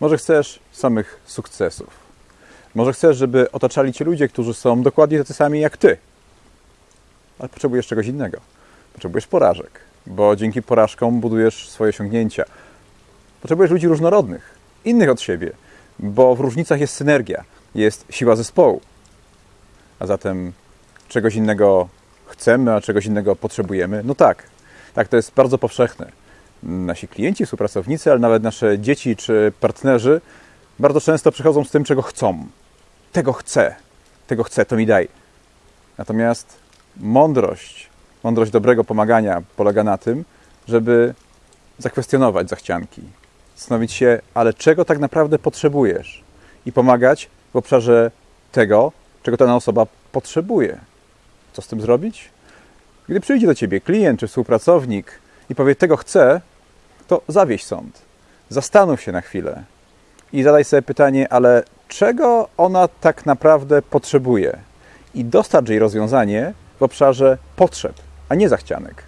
Może chcesz samych sukcesów. Może chcesz, żeby otaczali cię ludzie, którzy są dokładnie tacy sami jak ty. Ale potrzebujesz czegoś innego. Potrzebujesz porażek, bo dzięki porażkom budujesz swoje osiągnięcia. Potrzebujesz ludzi różnorodnych, innych od siebie, bo w różnicach jest synergia, jest siła zespołu. A zatem czegoś innego chcemy, a czegoś innego potrzebujemy? No tak, tak, to jest bardzo powszechne. Nasi klienci, współpracownicy, ale nawet nasze dzieci czy partnerzy bardzo często przychodzą z tym, czego chcą. Tego chcę, tego chcę, to mi daj. Natomiast mądrość, mądrość dobrego pomagania polega na tym, żeby zakwestionować zachcianki, zastanowić się, ale czego tak naprawdę potrzebujesz i pomagać w obszarze tego, czego ta osoba potrzebuje. Co z tym zrobić? Gdy przyjdzie do ciebie klient czy współpracownik i powie, tego chcę, to zawieź sąd. Zastanów się na chwilę i zadaj sobie pytanie, ale czego ona tak naprawdę potrzebuje? I dostarcz jej rozwiązanie w obszarze potrzeb, a nie zachcianek.